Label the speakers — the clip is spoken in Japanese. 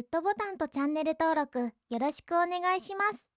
Speaker 1: グッドボタンとチャンネル登録よろしくお願いします。